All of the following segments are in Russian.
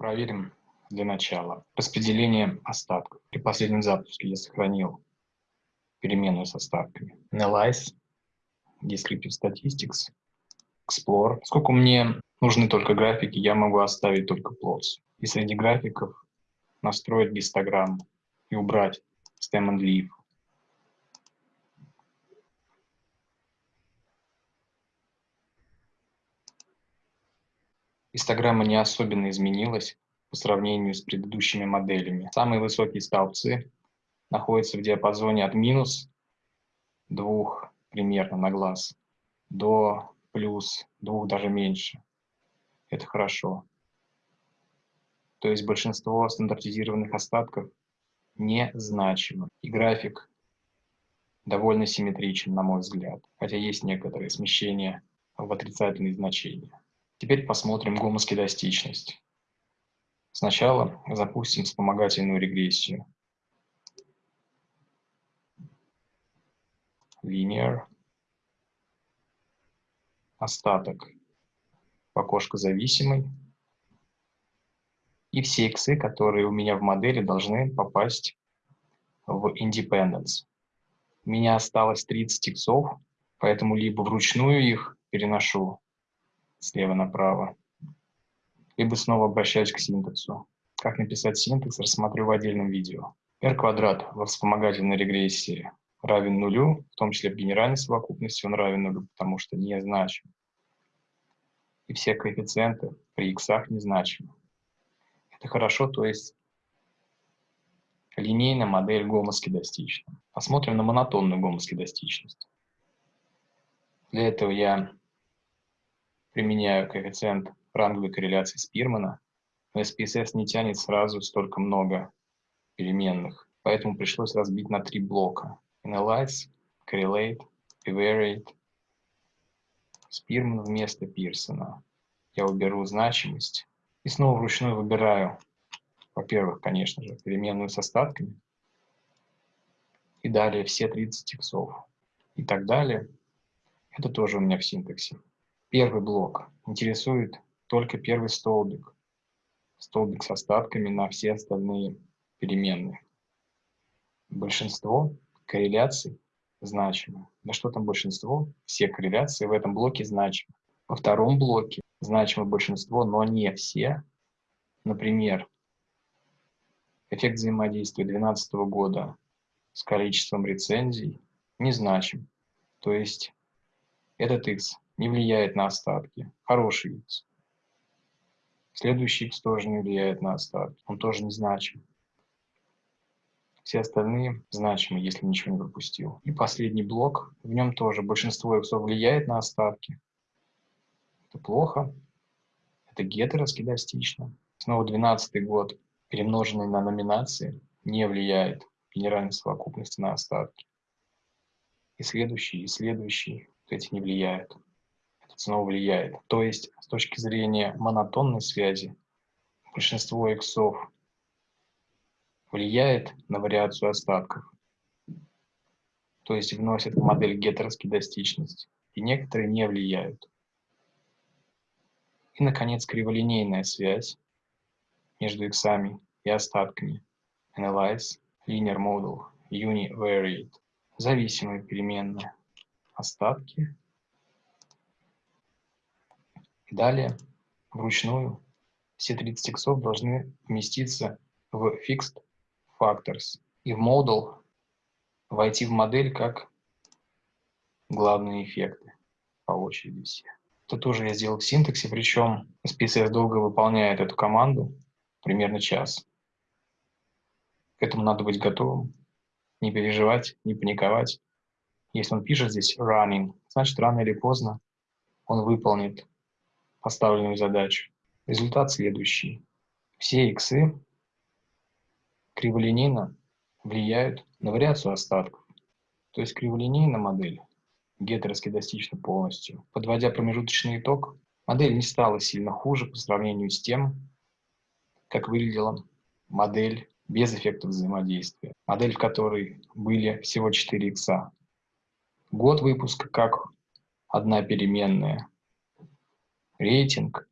Проверим для начала распределение остатков. При последнем запуске я сохранил переменную с остатками. Analyze, Descriptive Statistics, Explore. Сколько мне нужны только графики, я могу оставить только plots. И среди графиков настроить гистограмму и убрать stem and leaf. Гистограмма не особенно изменилась по сравнению с предыдущими моделями. Самые высокие столбцы находятся в диапазоне от минус 2 примерно на глаз до плюс 2 даже меньше. Это хорошо. То есть большинство стандартизированных остатков незначимо. И график довольно симметричен, на мой взгляд, хотя есть некоторые смещения в отрицательные значения. Теперь посмотрим гомоскедастичность. Сначала запустим вспомогательную регрессию. Linear. Остаток. Окошко зависимый. И все иксы, которые у меня в модели, должны попасть в Independence. У меня осталось 30 иксов, поэтому либо вручную их переношу слева направо, либо снова обращаюсь к синтаксу. Как написать синтекс, рассмотрю в отдельном видео. r квадрат во вспомогательной регрессии равен нулю, в том числе в генеральной совокупности он равен нулю, потому что не значим. И все коэффициенты при иксах незначимы. Это хорошо, то есть линейная модель гомоскедастична. Посмотрим на монотонную гомоскедастичность. Для этого я применяю коэффициент ранговой корреляции Спирмана, но SPSS не тянет сразу столько много переменных, поэтому пришлось разбить на три блока. Analyze, Correlate, Evaluate. Спирман вместо Пирсона. Я уберу значимость и снова вручную выбираю, во-первых, конечно же, переменную с остатками, и далее все 30 иксов и так далее. Это тоже у меня в синтаксе. Первый блок интересует только первый столбик. Столбик с остатками на все остальные переменные. Большинство корреляций значимы. Да что там большинство? Все корреляции в этом блоке значимы. Во втором блоке значимо большинство, но не все. Например, эффект взаимодействия 2012 года с количеством рецензий не значим. То есть этот x не влияет на остатки. Хороший x. Следующий x тоже не влияет на остатки. Он тоже не значим. Все остальные значимы, если ничего не пропустил. И последний блок. В нем тоже большинство x влияет на остатки. Это плохо. Это гетероскедастично. Снова 12 год, перемноженный на номинации, не влияет генеральной совокупности на остатки. И следующий, и следующий, эти не влияют снова влияет. То есть с точки зрения монотонной связи большинство иксов влияет на вариацию остатков, то есть вносит в модель гетероскедастичность, и некоторые не влияют. И, наконец, криволинейная связь между иксами и остатками. Analyze, Linear Model, Univariate. Зависимые переменные. Остатки Далее, вручную, все 30 иксов должны вместиться в Fixed Factors и в Model войти в модель как главные эффекты по очереди все. Это тоже я сделал в синтаксе, причем SPSS долго выполняет эту команду, примерно час. К этому надо быть готовым, не переживать, не паниковать. Если он пишет здесь running, значит рано или поздно он выполнит поставленную задачу. Результат следующий. Все иксы криволинейно влияют на вариацию остатков. То есть криволинейная модель гетероскедастична полностью. Подводя промежуточный итог, модель не стала сильно хуже по сравнению с тем, как выглядела модель без эффекта взаимодействия. Модель, в которой были всего 4 икса. Год выпуска как одна переменная, рейтинг,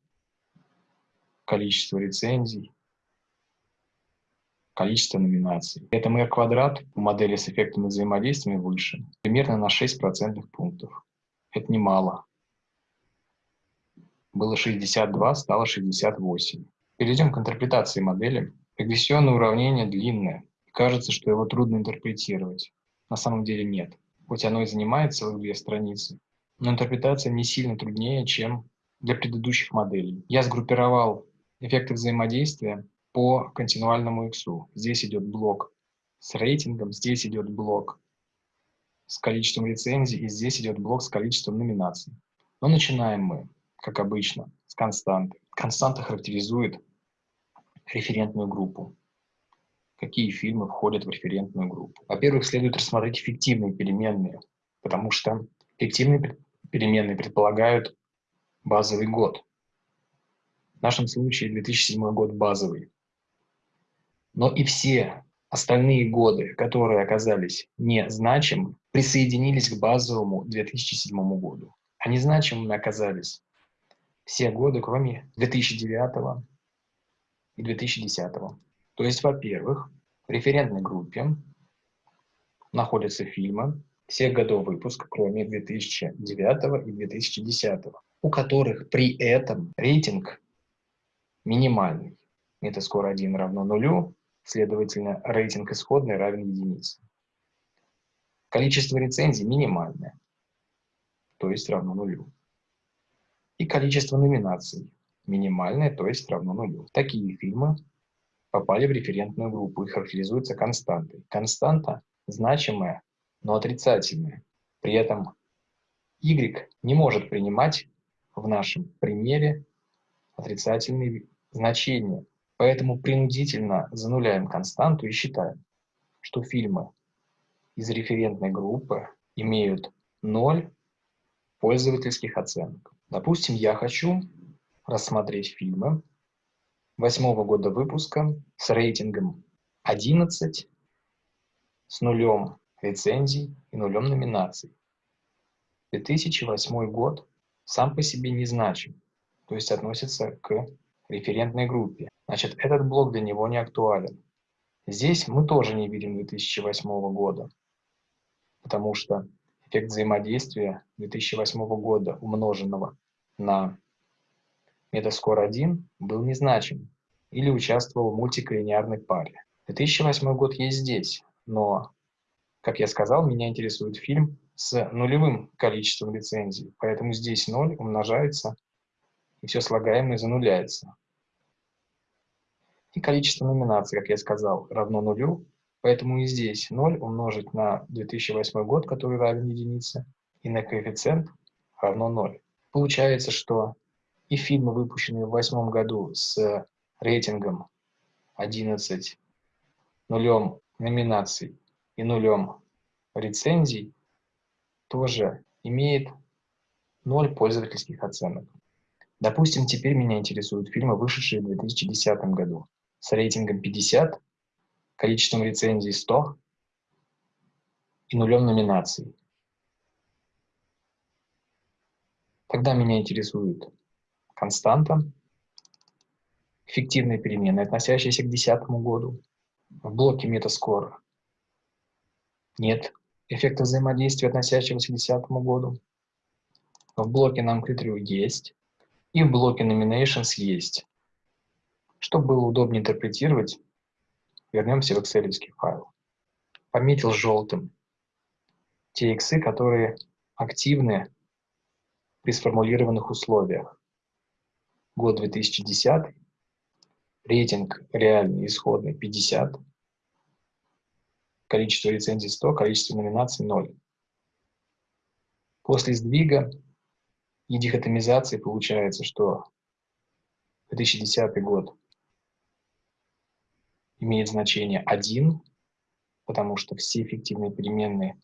количество рецензий, количество номинаций. Это r квадрат у модели с эффектами взаимодействия выше, примерно на 6 процентных пунктов. Это немало. Было 62, стало 68. Перейдем к интерпретации модели. Регрессионное уравнение длинное. Кажется, что его трудно интерпретировать. На самом деле нет. Хоть оно и занимает целых две страницы, но интерпретация не сильно труднее, чем для предыдущих моделей. Я сгруппировал эффекты взаимодействия по континуальному x. Здесь идет блок с рейтингом, здесь идет блок с количеством рецензий, и здесь идет блок с количеством номинаций. Но начинаем мы, как обычно, с константы. Константа характеризует референтную группу. Какие фильмы входят в референтную группу? Во-первых, следует рассмотреть фиктивные переменные, потому что фиктивные переменные предполагают базовый год. В нашем случае 2007 год базовый. Но и все остальные годы, которые оказались незначимы, присоединились к базовому 2007 году. Они значимыми оказались все годы, кроме 2009 и 2010. То есть, во-первых, в референтной группе находятся фильмы всех годов выпуска, кроме 2009 и 2010, у которых при этом рейтинг минимальный. Метаскор 1 равно нулю, следовательно, рейтинг исходный равен единице. Количество рецензий минимальное, то есть равно нулю. И количество номинаций минимальное, то есть равно нулю. Такие фильмы попали в референтную группу и характеризуются константой. Константа значимая, но отрицательная. При этом y не может принимать в нашем примере отрицательные значения. Поэтому принудительно зануляем константу и считаем, что фильмы из референтной группы имеют 0 пользовательских оценок. Допустим, я хочу рассмотреть фильмы восьмого года выпуска с рейтингом 11, с нулем рецензий и нулем номинаций. 2008 год сам по себе не значим, то есть относится к референтной группе. Значит, этот блок для него не актуален. Здесь мы тоже не видим 2008 года, потому что эффект взаимодействия 2008 года, умноженного на метаскор 1, был незначим или участвовал в мультиколлинеарной паре. 2008 год есть здесь, но, как я сказал, меня интересует фильм с нулевым количеством рецензий, поэтому здесь 0 умножается, и все слагаемое зануляется. И количество номинаций, как я сказал, равно нулю, поэтому и здесь 0 умножить на 2008 год, который равен единице, и на коэффициент равно 0. Получается, что и фильмы, выпущенные в 2008 году с рейтингом 11, нулем номинаций и нулем рецензий, тоже имеет 0 пользовательских оценок. Допустим, теперь меня интересуют фильмы, вышедшие в 2010 году, с рейтингом 50, количеством рецензий 100 и нулем номинаций. Тогда меня интересует константа, эффективные переменные, относящиеся к 2010 году. В блоке Metascore нет эффекта взаимодействия, относящегося к 2010 году. В блоке non есть. И в блоке Nominations есть. Чтобы было удобнее интерпретировать, вернемся в Excel файл. Пометил желтым те иксы, которые активны при сформулированных условиях. Год 2010, рейтинг реальный, исходный 50, количество рецензий 100, количество номинаций 0. После сдвига и дихотомизации получается, что 2010 год имеет значение 1, потому что все эффективные переменные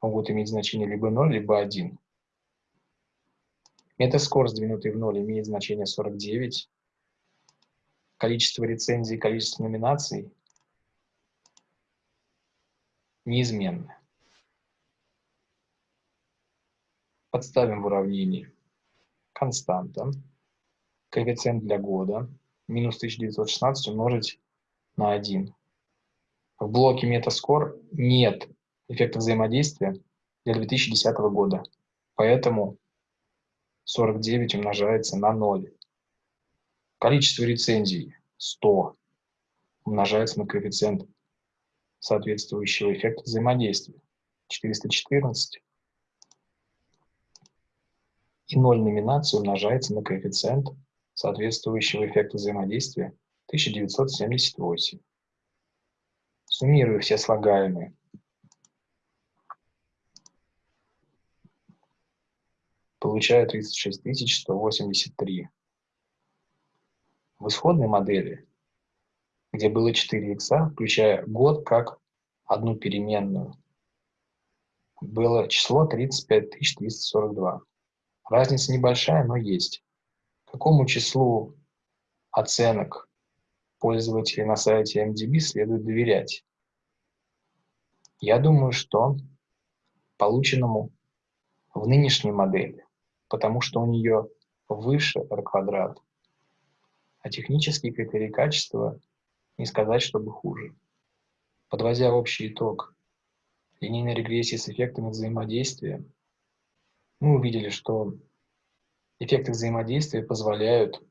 могут иметь значение либо 0, либо 1. Метаскор, сдвинутый в 0, имеет значение 49. Количество рецензий, количество номинаций неизменны. Подставим в уравнении константа, коэффициент для года, минус 1916 умножить на 1. В блоке Metascore нет эффекта взаимодействия для 2010 года, поэтому 49 умножается на 0. Количество рецензий 100 умножается на коэффициент соответствующего эффекта взаимодействия 414 и 0 номинации умножается на коэффициент соответствующего эффекта взаимодействия 1978. Суммирую все слагаемые. Получаю 36 183. В исходной модели, где было 4 икса, включая год как одну переменную, было число 35 342. Разница небольшая, но есть. Какому числу оценок пользователей на сайте MDB следует доверять? Я думаю, что полученному в нынешней модели, потому что у нее выше R квадрат, а технические критерии качества не сказать, чтобы хуже. Подводя общий итог линейной регрессии с эффектами взаимодействия, мы увидели, что эффекты взаимодействия позволяют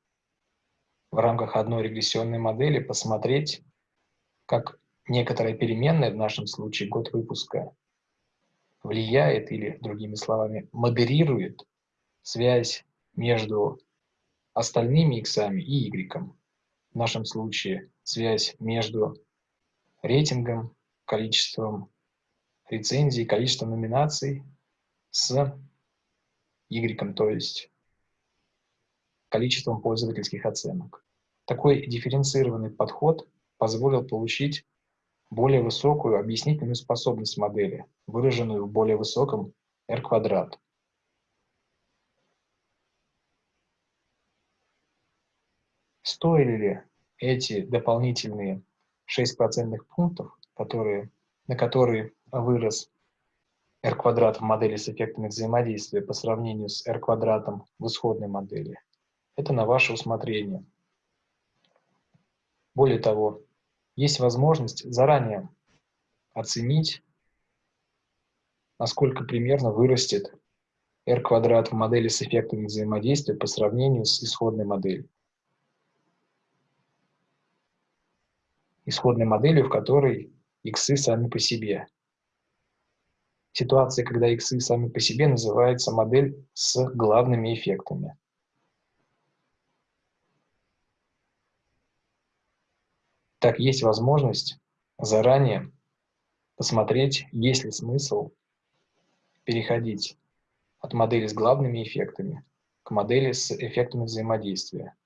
в рамках одной регрессионной модели посмотреть, как некоторая переменная, в нашем случае год выпуска, влияет или, другими словами, модерирует связь между остальными иксами и y. В нашем случае связь между рейтингом, количеством рецензий, количеством номинаций с Y, то есть количеством пользовательских оценок. Такой дифференцированный подход позволил получить более высокую объяснительную способность модели, выраженную в более высоком R Стоили ли эти дополнительные 6 процентных пунктов, которые, на которые вырос r квадрат в модели с эффектами взаимодействия по сравнению с r квадратом в исходной модели. Это на ваше усмотрение. Более того, есть возможность заранее оценить, насколько примерно вырастет r квадрат в модели с эффектами взаимодействия по сравнению с исходной моделью. Исходной моделью, в которой иксы сами по себе Ситуация, когда иксы сами по себе называется модель с главными эффектами. Так, есть возможность заранее посмотреть, есть ли смысл переходить от модели с главными эффектами к модели с эффектами взаимодействия.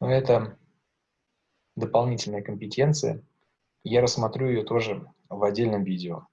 Но это дополнительная компетенция. Я рассмотрю ее тоже в отдельном видео.